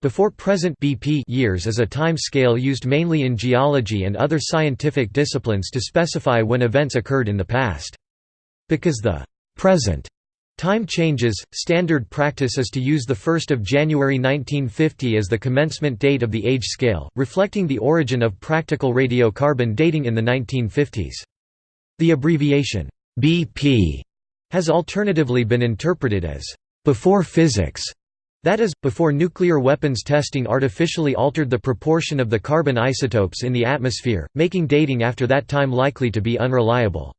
Before present BP years is a time scale used mainly in geology and other scientific disciplines to specify when events occurred in the past. Because the present time changes, standard practice is to use the 1st of January 1950 as the commencement date of the age scale, reflecting the origin of practical radiocarbon dating in the 1950s. The abbreviation BP has alternatively been interpreted as before physics that is, before nuclear weapons testing artificially altered the proportion of the carbon isotopes in the atmosphere, making dating after that time likely to be unreliable.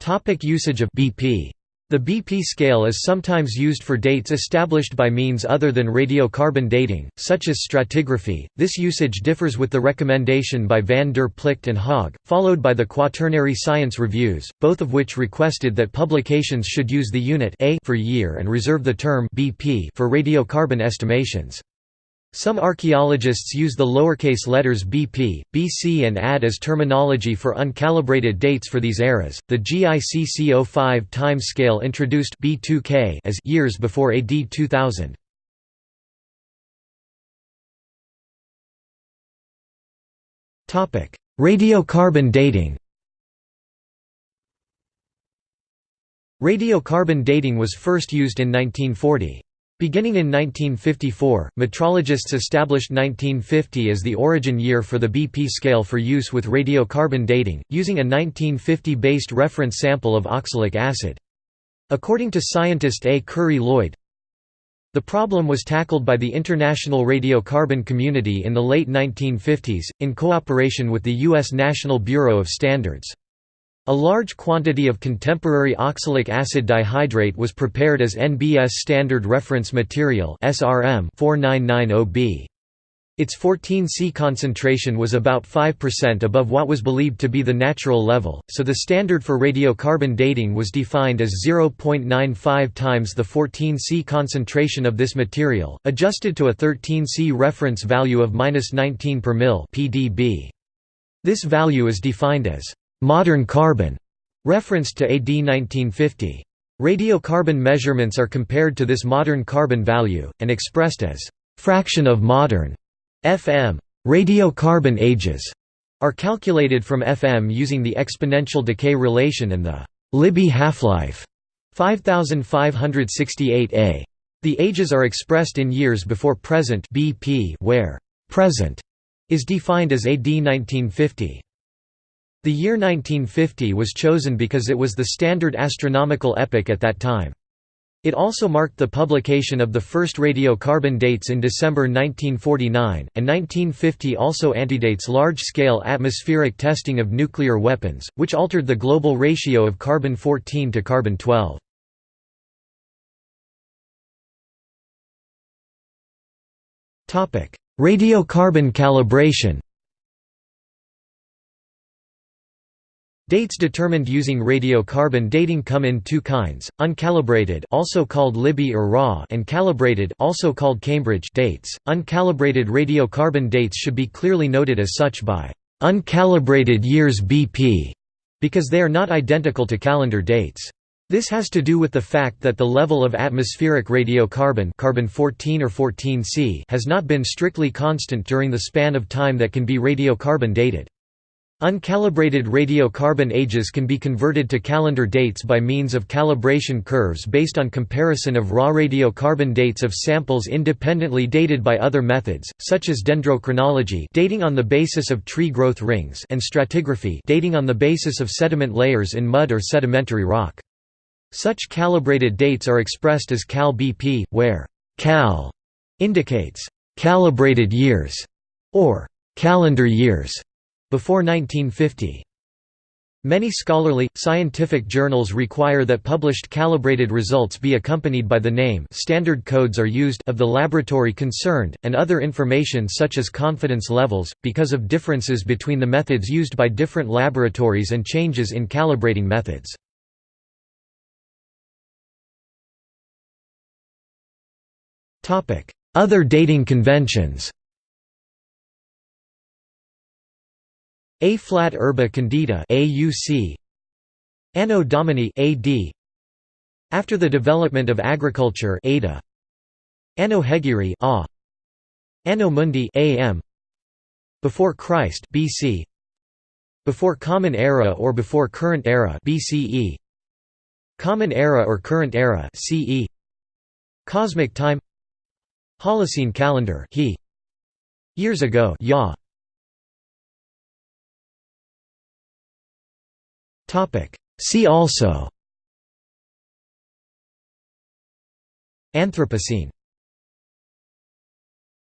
Topic usage of BP the BP scale is sometimes used for dates established by means other than radiocarbon dating, such as stratigraphy. This usage differs with the recommendation by van der Plicht and Hogg, followed by the Quaternary Science Reviews, both of which requested that publications should use the unit A for year and reserve the term BP for radiocarbon estimations. Some archaeologists use the lowercase letters BP, BC and AD as terminology for uncalibrated dates for these eras. The GICC 05 time scale introduced B2K as years before AD 2000. Topic: Radiocarbon dating. Radiocarbon dating was first used in 1940. Beginning in 1954, metrologists established 1950 as the origin year for the BP scale for use with radiocarbon dating, using a 1950-based reference sample of oxalic acid. According to scientist A. Currie Lloyd, the problem was tackled by the international radiocarbon community in the late 1950s, in cooperation with the U.S. National Bureau of Standards. A large quantity of contemporary oxalic acid dihydrate was prepared as NBS Standard Reference Material SRM 4990B. Its 14C concentration was about 5% above what was believed to be the natural level, so the standard for radiocarbon dating was defined as 0.95 times the 14C concentration of this material, adjusted to a 13C reference value of 19 per mil (pdb). This value is defined as modern carbon, referenced to AD 1950. Radiocarbon measurements are compared to this modern carbon value, and expressed as fraction of modern FM. Radiocarbon ages are calculated from FM using the exponential decay relation and the Libby half-life 5568 A. The ages are expressed in years before present BP where present is defined as AD 1950. The year 1950 was chosen because it was the standard astronomical epoch at that time. It also marked the publication of the first radiocarbon dates in December 1949, and 1950 also antedates large-scale atmospheric testing of nuclear weapons, which altered the global ratio of carbon-14 to carbon-12. Radiocarbon calibration Dates determined using radiocarbon dating come in two kinds: uncalibrated, also called Libby or raw, and calibrated, also called Cambridge dates. Uncalibrated radiocarbon dates should be clearly noted as such by uncalibrated years BP because they are not identical to calendar dates. This has to do with the fact that the level of atmospheric radiocarbon carbon 14 or 14C has not been strictly constant during the span of time that can be radiocarbon dated. Uncalibrated radiocarbon ages can be converted to calendar dates by means of calibration curves based on comparison of raw radiocarbon dates of samples independently dated by other methods, such as dendrochronology dating on the basis of tree growth rings and stratigraphy dating on the basis of sediment layers in mud or sedimentary rock. Such calibrated dates are expressed as cal-BP, where cal indicates calibrated years or calendar years before 1950. Many scholarly, scientific journals require that published calibrated results be accompanied by the name standard codes are used of the laboratory concerned, and other information such as confidence levels, because of differences between the methods used by different laboratories and changes in calibrating methods. Other dating conventions Ab urbe condita AUC Anno Domini AD After the development of agriculture ADA Anno Hegirae A. Anno Mundi AM Before Christ BC Before Common Era or Before Current Era BCE Common Era or Current Era CE Cosmic Time. Holocene Calendar he. Years ago ya See also. Anthropocene